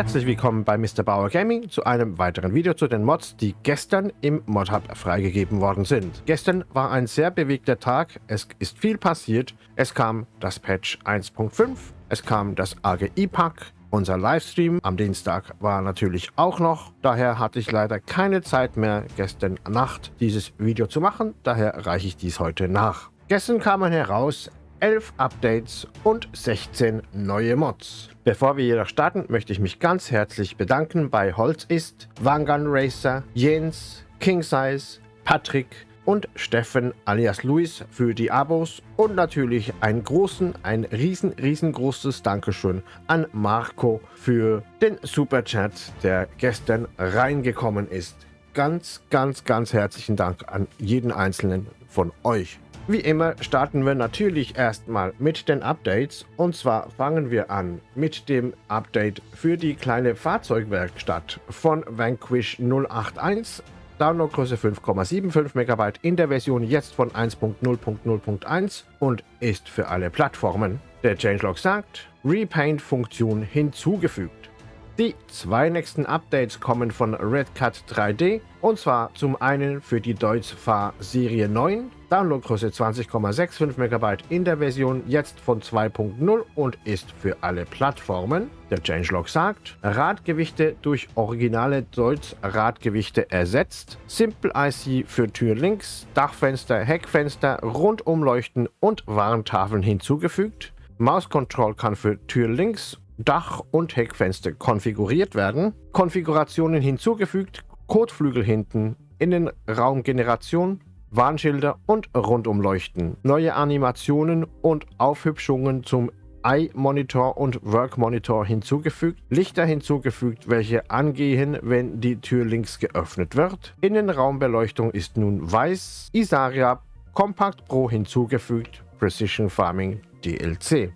Herzlich willkommen bei Mr. Bauer Gaming zu einem weiteren Video zu den Mods, die gestern im Modhub freigegeben worden sind. Gestern war ein sehr bewegter Tag, es ist viel passiert. Es kam das Patch 1.5, es kam das AGI-Pack, unser Livestream am Dienstag war natürlich auch noch. Daher hatte ich leider keine Zeit mehr, gestern Nacht dieses Video zu machen. Daher reiche ich dies heute nach. Gestern kamen heraus 11 Updates und 16 neue Mods. Bevor wir jedoch starten, möchte ich mich ganz herzlich bedanken bei Holz ist, Wangan Racer, Jens, King Size, Patrick und Steffen alias Luis für die Abos und natürlich einen großen, ein riesen, riesengroßes Dankeschön an Marco für den Superchat, der gestern reingekommen ist. Ganz, ganz, ganz herzlichen Dank an jeden einzelnen von euch. Wie immer starten wir natürlich erstmal mit den Updates und zwar fangen wir an mit dem Update für die kleine Fahrzeugwerkstatt von Vanquish 081. Downloadgröße 5,75 MB in der Version jetzt von 1.0.0.1 und ist für alle Plattformen. Der Changelog sagt, Repaint-Funktion hinzugefügt. Die zwei nächsten Updates kommen von Redcat 3D und zwar zum einen für die Deutz Fahr Serie 9, Downloadgröße 20,65 MB in der Version jetzt von 2.0 und ist für alle Plattformen. Der Changelog sagt, Radgewichte durch originale Deutz Radgewichte ersetzt, Simple IC für Tür links, Dachfenster, Heckfenster, Rundumleuchten und Warntafeln hinzugefügt. Mouse Control kann für Tür links Dach- und Heckfenster konfiguriert werden, Konfigurationen hinzugefügt, Kotflügel hinten, Innenraumgeneration, Warnschilder und Rundumleuchten, neue Animationen und Aufhübschungen zum Eye-Monitor und Work-Monitor hinzugefügt, Lichter hinzugefügt, welche angehen, wenn die Tür links geöffnet wird. Innenraumbeleuchtung ist nun weiß, Isaria Compact Pro hinzugefügt, Precision Farming DLC.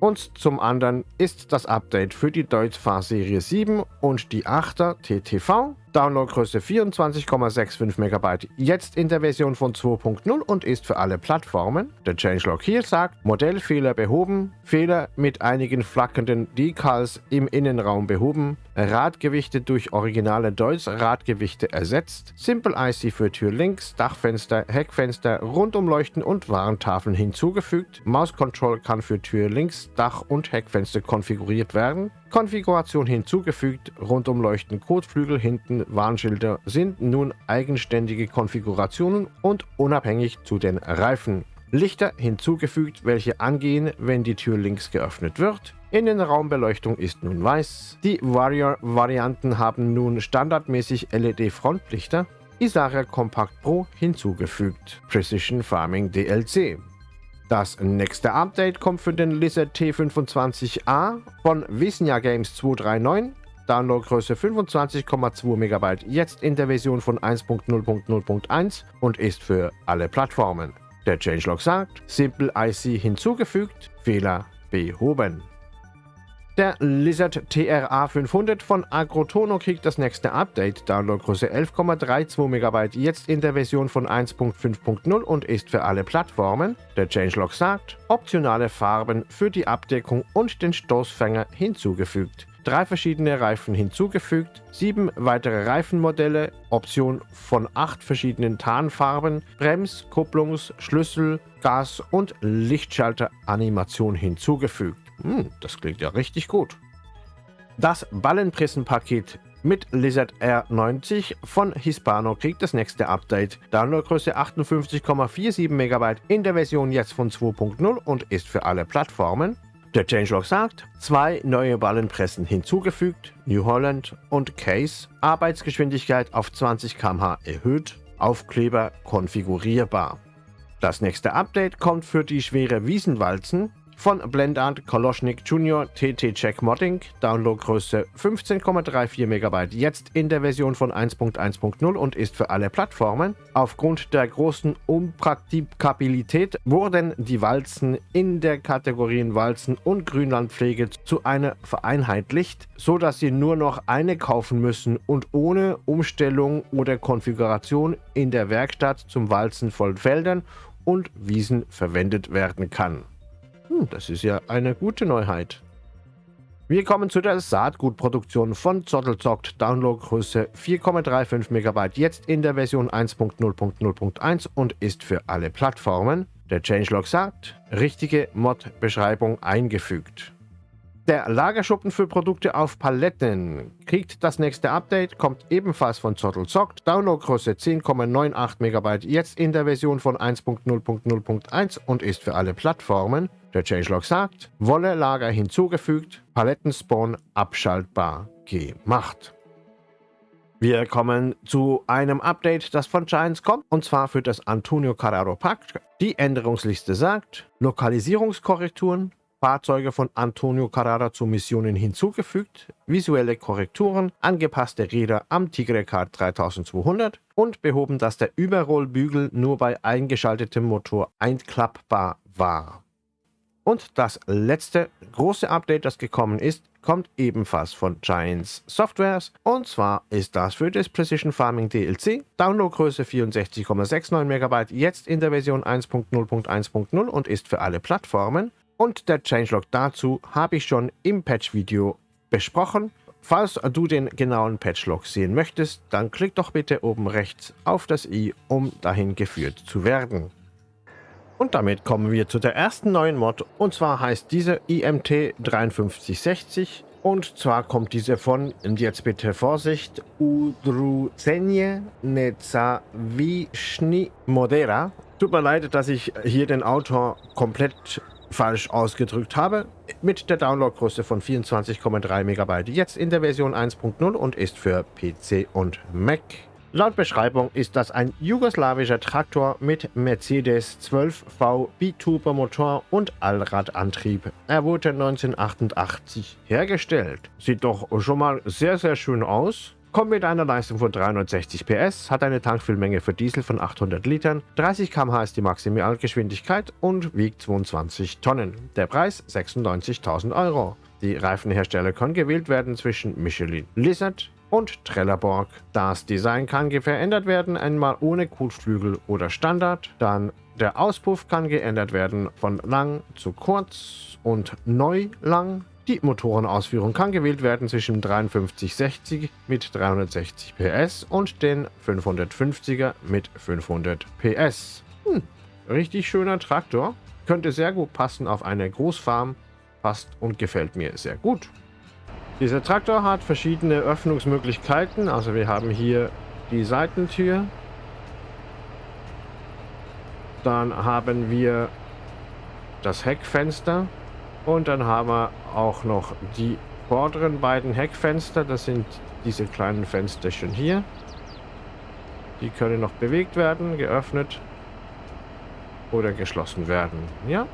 Und zum anderen ist das Update für die Deutz-Fahr Serie 7 und die 8er TTV Downloadgröße 24,65 MB, jetzt in der Version von 2.0 und ist für alle Plattformen. Der Changelog hier sagt, Modellfehler behoben, Fehler mit einigen flackernden Decals im Innenraum behoben, Radgewichte durch originale Deutz Radgewichte ersetzt, Simple IC für Tür links, Dachfenster, Heckfenster, Rundumleuchten und Warntafeln hinzugefügt, Mouse Control kann für Tür links, Dach und Heckfenster konfiguriert werden, Konfiguration hinzugefügt, Rundumleuchten, Kotflügel hinten, Warnschilder sind nun eigenständige Konfigurationen und unabhängig zu den Reifen. Lichter hinzugefügt, welche angehen, wenn die Tür links geöffnet wird. Innenraumbeleuchtung ist nun weiß. Die Warrior-Varianten haben nun standardmäßig LED-Frontlichter. Isaria Compact Pro hinzugefügt. Precision Farming DLC. Das nächste Update kommt für den Lizard T25A von Visnia Games 239. Downloadgröße 25,2 MB, jetzt in der Version von 1.0.0.1 und ist für alle Plattformen. Der Changelog sagt, Simple IC hinzugefügt, Fehler behoben. Der Lizard TRA 500 von Agrotono kriegt das nächste Update, Downloadgröße 11,32 MB, jetzt in der Version von 1.5.0 und ist für alle Plattformen. Der Changelog sagt, optionale Farben für die Abdeckung und den Stoßfänger hinzugefügt. Drei verschiedene Reifen hinzugefügt, sieben weitere Reifenmodelle, Option von acht verschiedenen Tarnfarben, Brems-, Kupplungs-, Schlüssel-, Gas- und Lichtschalter-Animation hinzugefügt. Hm, das klingt ja richtig gut. Das Ballenpressenpaket mit Lizard R90 von Hispano kriegt das nächste Update. Downloadgröße 58,47 MB in der Version jetzt von 2.0 und ist für alle Plattformen. Der Changelog sagt, zwei neue Ballenpressen hinzugefügt, New Holland und Case, Arbeitsgeschwindigkeit auf 20 km/h erhöht, Aufkleber konfigurierbar. Das nächste Update kommt für die schwere Wiesenwalzen von Blendart Koloschnik Junior TT Check Modding, Downloadgröße 15,34 MB, jetzt in der Version von 1.1.0 und ist für alle Plattformen. Aufgrund der großen Unpraktikabilität wurden die Walzen in der Kategorien Walzen und Grünlandpflege zu einer vereinheitlicht, so dass sie nur noch eine kaufen müssen und ohne Umstellung oder Konfiguration in der Werkstatt zum Walzen von Feldern und Wiesen verwendet werden kann. Hm, das ist ja eine gute Neuheit. Wir kommen zu der Saatgutproduktion von Zottelzockt, Downloadgröße 4,35 MB, jetzt in der Version 1.0.0.1 und ist für alle Plattformen. Der Changelog sagt, richtige Mod-Beschreibung eingefügt. Der Lagerschuppen für Produkte auf Paletten kriegt das nächste Update, kommt ebenfalls von Zottelzockt, Downloadgröße 10,98 MB, jetzt in der Version von 1.0.0.1 und ist für alle Plattformen. Der Changelog sagt, Wolle-Lager hinzugefügt, Palettenspawn abschaltbar gemacht. Wir kommen zu einem Update, das von Giants kommt, und zwar für das Antonio Carraro Pack. Die Änderungsliste sagt, Lokalisierungskorrekturen, Fahrzeuge von Antonio Carrara zu Missionen hinzugefügt, visuelle Korrekturen, angepasste Räder am Tigre Kart 3200 und behoben, dass der Überrollbügel nur bei eingeschaltetem Motor einklappbar war. Und das letzte große Update, das gekommen ist, kommt ebenfalls von Giants Softwares. Und zwar ist das für das Precision Farming DLC. Downloadgröße 64,69 MB, jetzt in der Version 1.0.1.0 und ist für alle Plattformen. Und der Changelog dazu habe ich schon im Patch-Video besprochen. Falls du den genauen Patchlog sehen möchtest, dann klick doch bitte oben rechts auf das i, um dahin geführt zu werden. Und damit kommen wir zu der ersten neuen Mod. Und zwar heißt diese IMT 5360. Und zwar kommt diese von, und jetzt bitte Vorsicht, Udruzenje Nezavishni Modera. Tut mir leid, dass ich hier den Autor komplett falsch ausgedrückt habe. Mit der Downloadgröße von 24,3 MB. Jetzt in der Version 1.0 und ist für PC und Mac Laut Beschreibung ist das ein jugoslawischer Traktor mit Mercedes 12V Biturbo-Motor und Allradantrieb. Er wurde 1988 hergestellt. Sieht doch schon mal sehr, sehr schön aus. Kommt mit einer Leistung von 360 PS, hat eine Tankfüllmenge für Diesel von 800 Litern, 30 km/h ist die Maximalgeschwindigkeit und wiegt 22 Tonnen. Der Preis 96.000 Euro. Die Reifenhersteller können gewählt werden zwischen Michelin Lizard, und Trelleborg. Das Design kann verändert werden, einmal ohne Kotflügel oder Standard. Dann der Auspuff kann geändert werden von lang zu kurz und neu lang. Die Motorenausführung kann gewählt werden zwischen 5360 mit 360 PS und den 550er mit 500 PS. Hm, richtig schöner Traktor. Könnte sehr gut passen auf eine Großfarm. Passt und gefällt mir sehr gut. Dieser Traktor hat verschiedene Öffnungsmöglichkeiten. Also wir haben hier die Seitentür. Dann haben wir das Heckfenster. Und dann haben wir auch noch die vorderen beiden Heckfenster. Das sind diese kleinen Fensterchen hier. Die können noch bewegt werden, geöffnet oder geschlossen werden. Ja,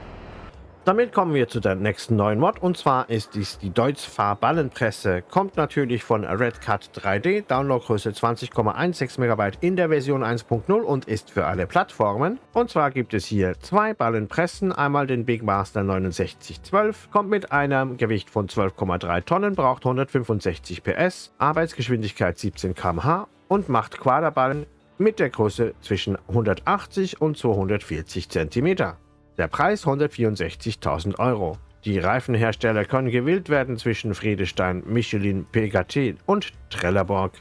damit kommen wir zu der nächsten neuen Mod und zwar ist dies die Deutz-Fahr Ballenpresse. Kommt natürlich von Redcat 3D, Downloadgröße 20,16 MB in der Version 1.0 und ist für alle Plattformen. Und zwar gibt es hier zwei Ballenpressen, einmal den Big Master 6912, kommt mit einem Gewicht von 12,3 Tonnen, braucht 165 PS, Arbeitsgeschwindigkeit 17 km/h und macht Quaderballen mit der Größe zwischen 180 und 240 cm. Der Preis 164.000 Euro. Die Reifenhersteller können gewählt werden zwischen Friedestein, Michelin, PKT und Trelleborg.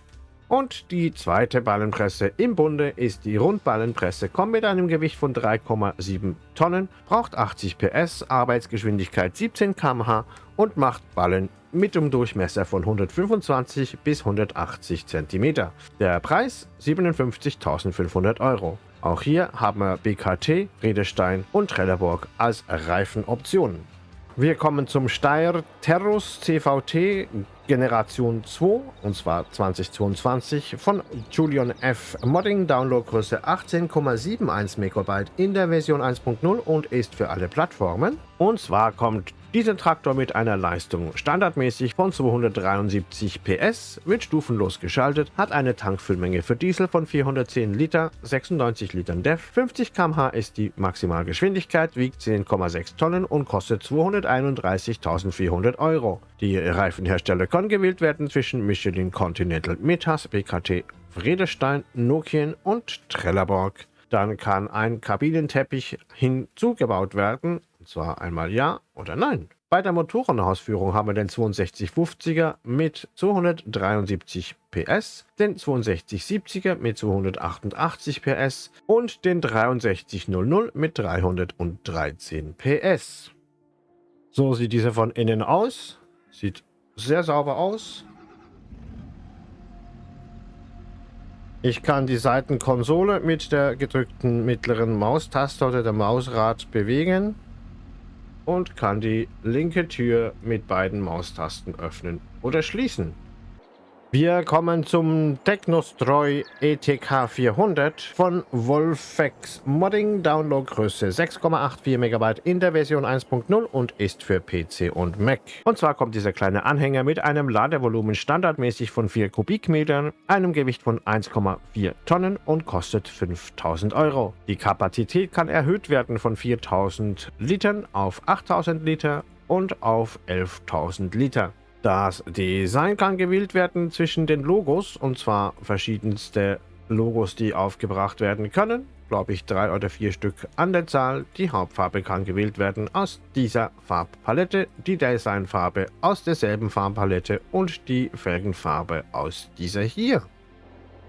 Und die zweite Ballenpresse im Bunde ist die Rundballenpresse, kommt mit einem Gewicht von 3,7 Tonnen, braucht 80 PS, Arbeitsgeschwindigkeit 17 km/h und macht Ballen mit einem Durchmesser von 125 bis 180 cm. Der Preis 57.500 Euro. Auch hier haben wir BKT, Redestein und Trelleborg als Reifenoptionen. Wir kommen zum Steyr Terrus CVT Generation 2 und zwar 2022 von Julian F. Modding, Downloadgröße 18,71 MB in der Version 1.0 und ist für alle Plattformen. Und zwar kommt dieser Traktor mit einer Leistung standardmäßig von 273 PS, wird stufenlos geschaltet, hat eine Tankfüllmenge für Diesel von 410 Liter, 96 Litern DEF, 50 km/h ist die Maximalgeschwindigkeit, wiegt 10,6 Tonnen und kostet 231.400 Euro. Die Reifenhersteller können gewählt werden zwischen Michelin Continental Metas, BKT Vredestein, Nokian und Trelleborg. Dann kann ein Kabinenteppich hinzugebaut werden, und zwar einmal ja oder nein. Bei der Motorenausführung haben wir den 6250er mit 273 PS, den 6270er mit 288 PS und den 6300 mit 313 PS. So sieht dieser von innen aus. Sieht sehr sauber aus. Ich kann die Seitenkonsole mit der gedrückten mittleren Maustaste oder der Mausrad bewegen und kann die linke Tür mit beiden Maustasten öffnen oder schließen. Wir kommen zum Technostroy ETK 400 von Wolfex Modding, Downloadgröße 6,84 MB in der Version 1.0 und ist für PC und Mac. Und zwar kommt dieser kleine Anhänger mit einem Ladevolumen standardmäßig von 4 Kubikmetern, einem Gewicht von 1,4 Tonnen und kostet 5000 Euro. Die Kapazität kann erhöht werden von 4000 Litern auf 8000 Liter und auf 11.000 Liter. Das Design kann gewählt werden zwischen den Logos, und zwar verschiedenste Logos, die aufgebracht werden können. Glaube ich drei oder vier Stück an der Zahl. Die Hauptfarbe kann gewählt werden aus dieser Farbpalette, die Designfarbe aus derselben Farbpalette und die Felgenfarbe aus dieser hier.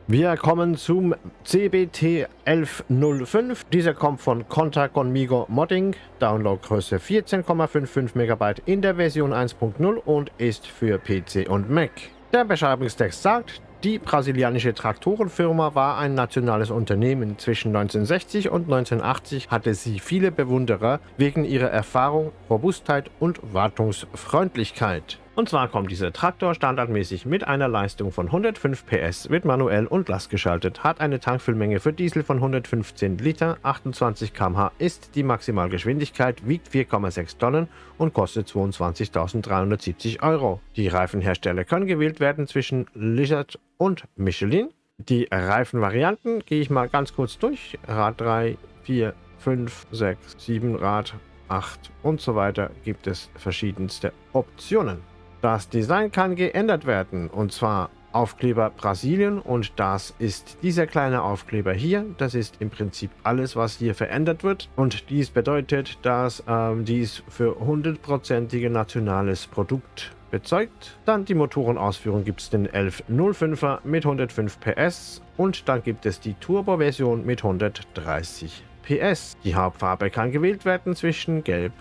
Wir kommen zum CBT 1105. Dieser kommt von Conta Conmigo Modding, Downloadgröße 14,55 MB in der Version 1.0 und ist für PC und Mac. Der Beschreibungstext sagt, die brasilianische Traktorenfirma war ein nationales Unternehmen. Zwischen 1960 und 1980 hatte sie viele Bewunderer wegen ihrer Erfahrung, Robustheit und Wartungsfreundlichkeit. Und zwar kommt dieser Traktor standardmäßig mit einer Leistung von 105 PS, wird manuell und lastgeschaltet, hat eine Tankfüllmenge für Diesel von 115 Liter, 28 km/h ist die Maximalgeschwindigkeit, wiegt 4,6 Tonnen und kostet 22.370 Euro. Die Reifenhersteller können gewählt werden zwischen Lizard und Michelin. Die Reifenvarianten gehe ich mal ganz kurz durch. Rad 3, 4, 5, 6, 7 Rad, 8 und so weiter gibt es verschiedenste Optionen. Das Design kann geändert werden und zwar Aufkleber Brasilien und das ist dieser kleine Aufkleber hier. Das ist im Prinzip alles, was hier verändert wird und dies bedeutet, dass ähm, dies für hundertprozentige nationales Produkt bezeugt. Dann die Motorenausführung gibt es den 1105er mit 105 PS und dann gibt es die Turbo-Version mit 130 PS. Die Hauptfarbe kann gewählt werden zwischen Gelb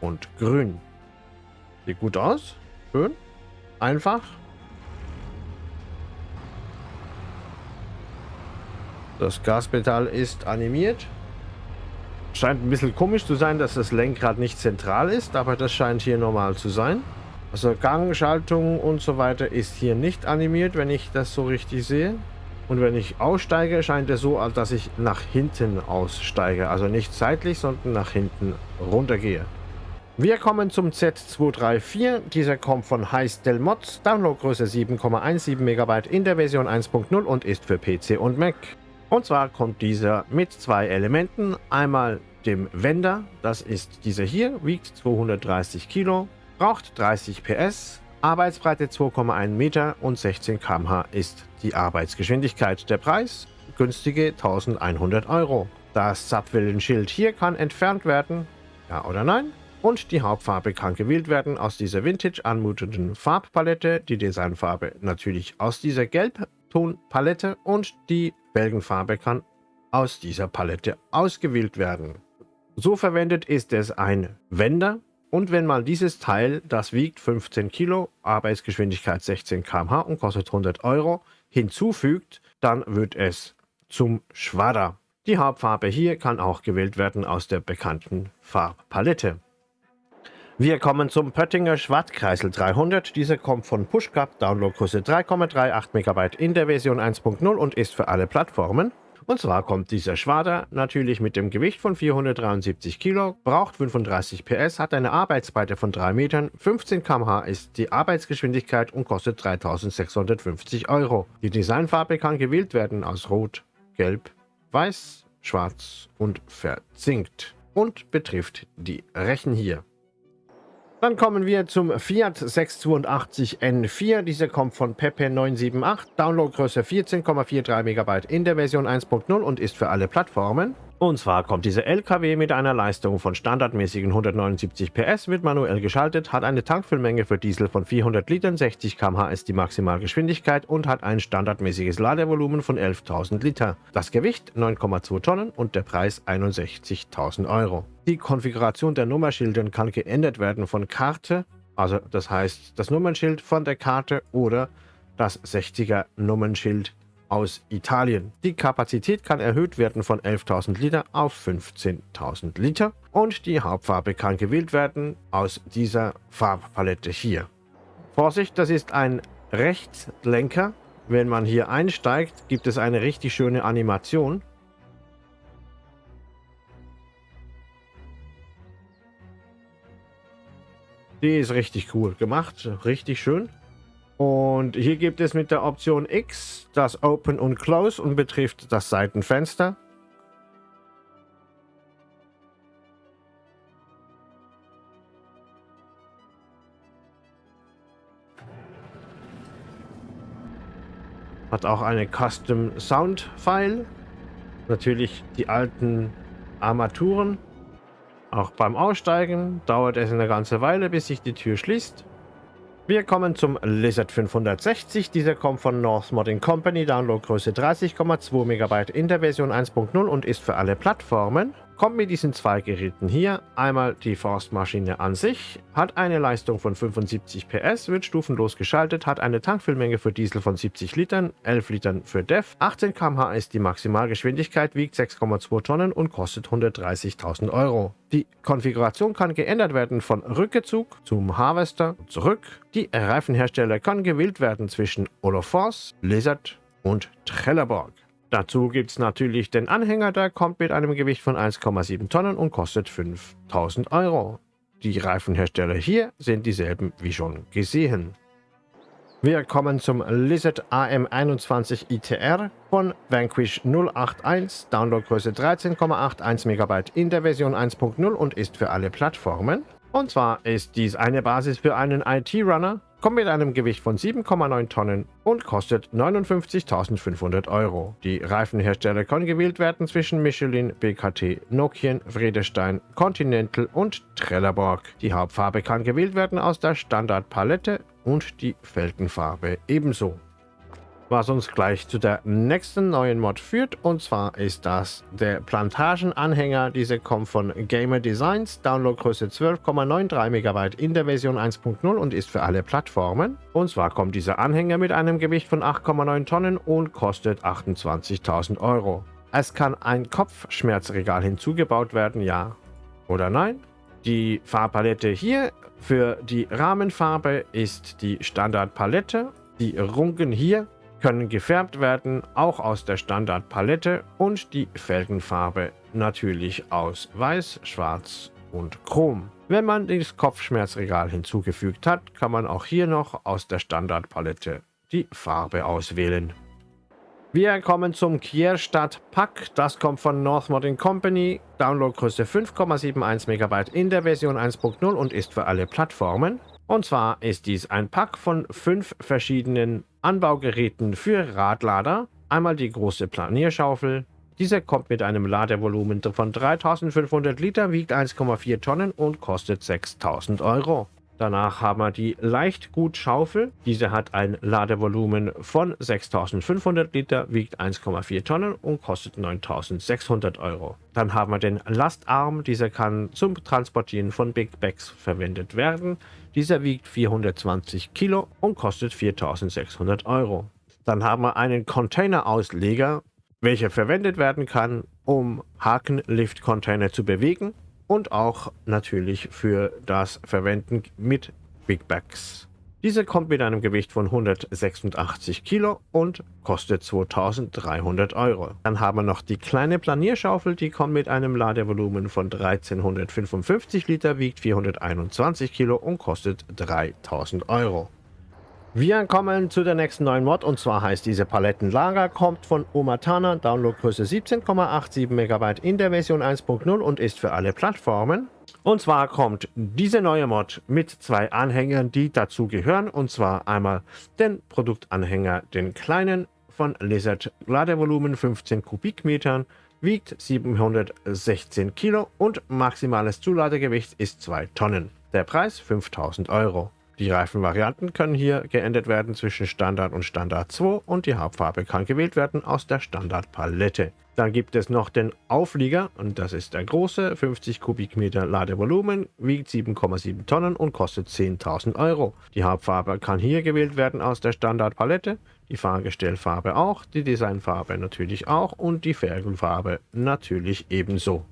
und Grün. Sieht gut aus. Schön. Einfach. Das Gaspedal ist animiert. Scheint ein bisschen komisch zu sein, dass das Lenkrad nicht zentral ist, aber das scheint hier normal zu sein. Also Gang, Schaltung und so weiter ist hier nicht animiert, wenn ich das so richtig sehe. Und wenn ich aussteige, scheint es so, als dass ich nach hinten aussteige. Also nicht seitlich, sondern nach hinten runtergehe. Wir kommen zum Z234. Dieser kommt von Heistel Mods, Downloadgröße 7,17 MB in der Version 1.0 und ist für PC und Mac. Und zwar kommt dieser mit zwei Elementen. Einmal dem Wender, das ist dieser hier, wiegt 230 Kilo, braucht 30 PS, Arbeitsbreite 2,1 Meter und 16 km/h ist die Arbeitsgeschwindigkeit. Der Preis günstige 1100 Euro. Das Zapfwellenschild hier kann entfernt werden, ja oder nein? Und die Hauptfarbe kann gewählt werden aus dieser vintage anmutenden Farbpalette, die Designfarbe natürlich aus dieser Gelbtonpalette und die Belgenfarbe kann aus dieser Palette ausgewählt werden. So verwendet ist es ein Wender und wenn man dieses Teil, das wiegt 15 Kilo, Arbeitsgeschwindigkeit 16 km/h und kostet 100 Euro, hinzufügt, dann wird es zum Schwadder. Die Hauptfarbe hier kann auch gewählt werden aus der bekannten Farbpalette. Wir kommen zum Pöttinger Schwartkreisel 300. Dieser kommt von PushCup, Downloadgröße 3,38 MB in der Version 1.0 und ist für alle Plattformen. Und zwar kommt dieser Schwader natürlich mit dem Gewicht von 473 Kilo, braucht 35 PS, hat eine Arbeitsbreite von 3 Metern, 15 km/h ist die Arbeitsgeschwindigkeit und kostet 3650 Euro. Die Designfarbe kann gewählt werden aus Rot, Gelb, Weiß, Schwarz und Verzinkt und betrifft die Rechen hier. Dann kommen wir zum Fiat 682 N4. Dieser kommt von Pepe 978, Downloadgröße 14,43 MB in der Version 1.0 und ist für alle Plattformen. Und zwar kommt dieser LKW mit einer Leistung von standardmäßigen 179 PS, wird manuell geschaltet, hat eine Tankfüllmenge für Diesel von 400 Litern, 60 km/h ist die Maximalgeschwindigkeit und hat ein standardmäßiges Ladevolumen von 11.000 Liter. Das Gewicht 9,2 Tonnen und der Preis 61.000 Euro. Die Konfiguration der Nummernschilder kann geändert werden von Karte, also das heißt das Nummernschild von der Karte oder das 60er Nummernschild aus Italien. Die Kapazität kann erhöht werden von 11.000 Liter auf 15.000 Liter und die Hauptfarbe kann gewählt werden aus dieser Farbpalette hier. Vorsicht, das ist ein Rechtslenker. Wenn man hier einsteigt, gibt es eine richtig schöne Animation. Die ist richtig cool gemacht, richtig schön. Und hier gibt es mit der Option X das Open und Close und betrifft das Seitenfenster. Hat auch eine Custom Sound File. Natürlich die alten Armaturen. Auch beim Aussteigen dauert es eine ganze Weile, bis sich die Tür schließt. Wir kommen zum Lizard 560. Dieser kommt von North Modding Company, Downloadgröße 30,2 MB in der Version 1.0 und ist für alle Plattformen kommt mit diesen zwei Geräten hier. Einmal die Forstmaschine an sich, hat eine Leistung von 75 PS, wird stufenlos geschaltet, hat eine Tankfüllmenge für Diesel von 70 Litern, 11 Litern für DEF, 18 km/h ist die Maximalgeschwindigkeit, wiegt 6,2 Tonnen und kostet 130.000 Euro. Die Konfiguration kann geändert werden von Rückezug zum Harvester zurück. Die Reifenhersteller kann gewählt werden zwischen Olofors, Lizard und Trelleborg. Dazu gibt es natürlich den Anhänger, der kommt mit einem Gewicht von 1,7 Tonnen und kostet 5000 Euro. Die Reifenhersteller hier sind dieselben wie schon gesehen. Wir kommen zum Lizard AM21 ITR von Vanquish 081, Downloadgröße 13,81 MB in der Version 1.0 und ist für alle Plattformen. Und zwar ist dies eine Basis für einen IT-Runner, kommt mit einem Gewicht von 7,9 Tonnen und kostet 59.500 Euro. Die Reifenhersteller können gewählt werden zwischen Michelin, BKT, Nokian, Vredestein, Continental und Trelleborg. Die Hauptfarbe kann gewählt werden aus der Standardpalette und die Felgenfarbe ebenso was uns gleich zu der nächsten neuen Mod führt. Und zwar ist das der Plantagenanhänger. Diese kommt von Gamer Designs, Downloadgröße 12,93 MB in der Version 1.0 und ist für alle Plattformen. Und zwar kommt dieser Anhänger mit einem Gewicht von 8,9 Tonnen und kostet 28.000 Euro. Es kann ein Kopfschmerzregal hinzugebaut werden, ja oder nein. Die Farbpalette hier für die Rahmenfarbe ist die Standardpalette. Die Runken hier können gefärbt werden, auch aus der Standardpalette und die Felgenfarbe natürlich aus Weiß, Schwarz und Chrom. Wenn man das Kopfschmerzregal hinzugefügt hat, kann man auch hier noch aus der Standardpalette die Farbe auswählen. Wir kommen zum Kierstadt Pack. Das kommt von North Modding Company. Downloadgröße 5,71 MB in der Version 1.0 und ist für alle Plattformen. Und zwar ist dies ein Pack von fünf verschiedenen Anbaugeräten für Radlader. Einmal die große Planierschaufel. Diese kommt mit einem Ladevolumen von 3500 Liter, wiegt 1,4 Tonnen und kostet 6000 Euro. Danach haben wir die Leichtgutschaufel. Diese hat ein Ladevolumen von 6500 Liter, wiegt 1,4 Tonnen und kostet 9600 Euro. Dann haben wir den Lastarm. Dieser kann zum Transportieren von Big Bags verwendet werden. Dieser wiegt 420 Kilo und kostet 4600 Euro. Dann haben wir einen Containerausleger, welcher verwendet werden kann, um Hakenlift-Container zu bewegen und auch natürlich für das Verwenden mit Big Bags. Diese kommt mit einem Gewicht von 186 Kilo und kostet 2300 Euro. Dann haben wir noch die kleine Planierschaufel, die kommt mit einem Ladevolumen von 1355 Liter, wiegt 421 Kilo und kostet 3000 Euro. Wir kommen zu der nächsten neuen Mod und zwar heißt diese Palettenlager, kommt von Omatana, Downloadgröße 17,87 MB in der Version 1.0 und ist für alle Plattformen. Und zwar kommt diese neue Mod mit zwei Anhängern, die dazu gehören. Und zwar einmal den Produktanhänger, den kleinen von Lizard, Ladevolumen 15 Kubikmetern, wiegt 716 Kilo und maximales Zuladegewicht ist 2 Tonnen. Der Preis 5000 Euro. Die Reifenvarianten können hier geändert werden zwischen Standard und Standard 2 und die Hauptfarbe kann gewählt werden aus der Standardpalette. Dann gibt es noch den Auflieger und das ist der große, 50 Kubikmeter Ladevolumen, wiegt 7,7 Tonnen und kostet 10.000 Euro. Die Hauptfarbe kann hier gewählt werden aus der Standardpalette, die Fahrgestellfarbe auch, die Designfarbe natürlich auch und die Felgenfarbe natürlich ebenso.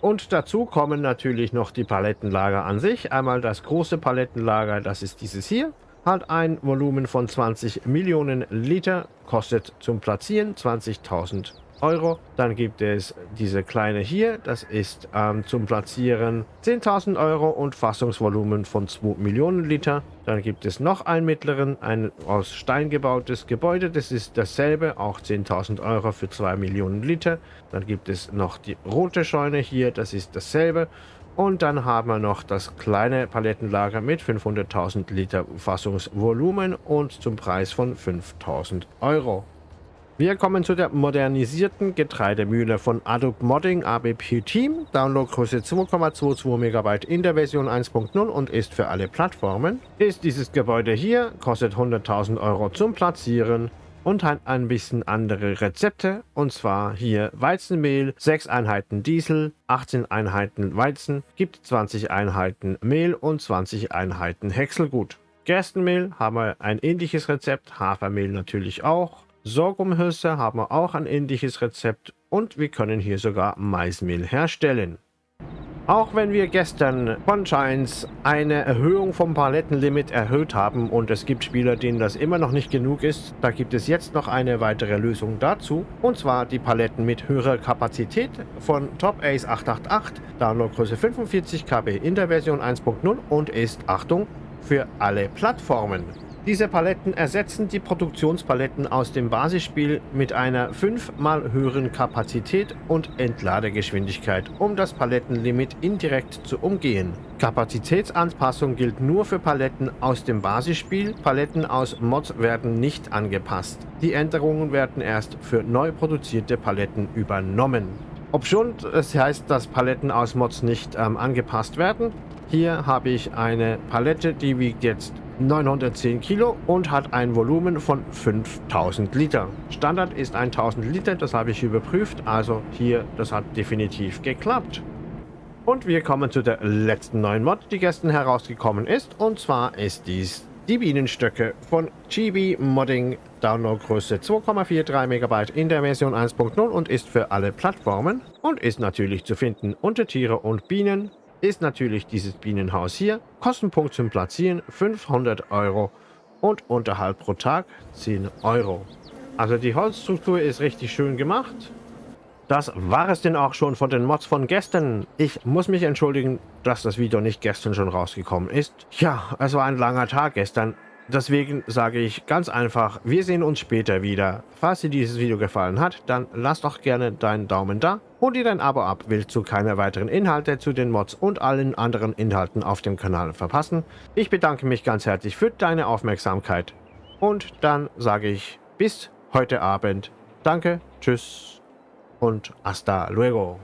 Und dazu kommen natürlich noch die Palettenlager an sich. Einmal das große Palettenlager, das ist dieses hier. Hat ein Volumen von 20 Millionen Liter, kostet zum Platzieren 20.000 Euro. Dann gibt es diese kleine hier, das ist ähm, zum Platzieren 10.000 Euro und Fassungsvolumen von 2 Millionen Liter. Dann gibt es noch einen mittleren, ein aus Stein gebautes Gebäude, das ist dasselbe, auch 10.000 Euro für 2 Millionen Liter. Dann gibt es noch die rote Scheune hier, das ist dasselbe. Und dann haben wir noch das kleine Palettenlager mit 500.000 Liter Fassungsvolumen und zum Preis von 5.000 Euro. Wir kommen zu der modernisierten Getreidemühle von Adobe Modding ABP Team. Downloadgröße 2,22 MB in der Version 1.0 und ist für alle Plattformen. Ist dieses Gebäude hier, kostet 100.000 Euro zum Platzieren und hat ein bisschen andere Rezepte. Und zwar hier Weizenmehl, 6 Einheiten Diesel, 18 Einheiten Weizen, gibt 20 Einheiten Mehl und 20 Einheiten Häckselgut. Gerstenmehl haben wir ein ähnliches Rezept, Hafermehl natürlich auch. Sorghumhülse haben wir auch ein ähnliches Rezept und wir können hier sogar Maismehl herstellen. Auch wenn wir gestern von Giants eine Erhöhung vom Palettenlimit erhöht haben und es gibt Spieler, denen das immer noch nicht genug ist, da gibt es jetzt noch eine weitere Lösung dazu. Und zwar die Paletten mit höherer Kapazität von Top Ace 888, Downloadgröße 45 KB in der Version 1.0 und ist, Achtung, für alle Plattformen. Diese Paletten ersetzen die Produktionspaletten aus dem Basisspiel mit einer fünfmal höheren Kapazität und Entladegeschwindigkeit, um das Palettenlimit indirekt zu umgehen. Kapazitätsanpassung gilt nur für Paletten aus dem Basisspiel, Paletten aus Mods werden nicht angepasst. Die Änderungen werden erst für neu produzierte Paletten übernommen. Obschon es heißt, dass Paletten aus Mods nicht ähm, angepasst werden, hier habe ich eine Palette, die wiegt jetzt 910 Kilo und hat ein Volumen von 5000 Liter. Standard ist 1000 Liter, das habe ich überprüft, also hier, das hat definitiv geklappt. Und wir kommen zu der letzten neuen Mod, die gestern herausgekommen ist, und zwar ist dies die Bienenstöcke von Chibi Modding, Downloadgröße 2,43 MB in der Version 1.0 und ist für alle Plattformen und ist natürlich zu finden unter Tiere und Bienen ist natürlich dieses Bienenhaus hier. Kostenpunkt zum Platzieren 500 Euro und Unterhalt pro Tag 10 Euro. Also die Holzstruktur ist richtig schön gemacht. Das war es denn auch schon von den Mods von gestern. Ich muss mich entschuldigen, dass das Video nicht gestern schon rausgekommen ist. Ja, es war ein langer Tag gestern. Deswegen sage ich ganz einfach, wir sehen uns später wieder. Falls dir dieses Video gefallen hat, dann lass doch gerne deinen Daumen da. Hol dir dein Abo ab, willst du keine weiteren Inhalte zu den Mods und allen anderen Inhalten auf dem Kanal verpassen. Ich bedanke mich ganz herzlich für deine Aufmerksamkeit. Und dann sage ich bis heute Abend. Danke, tschüss und hasta luego.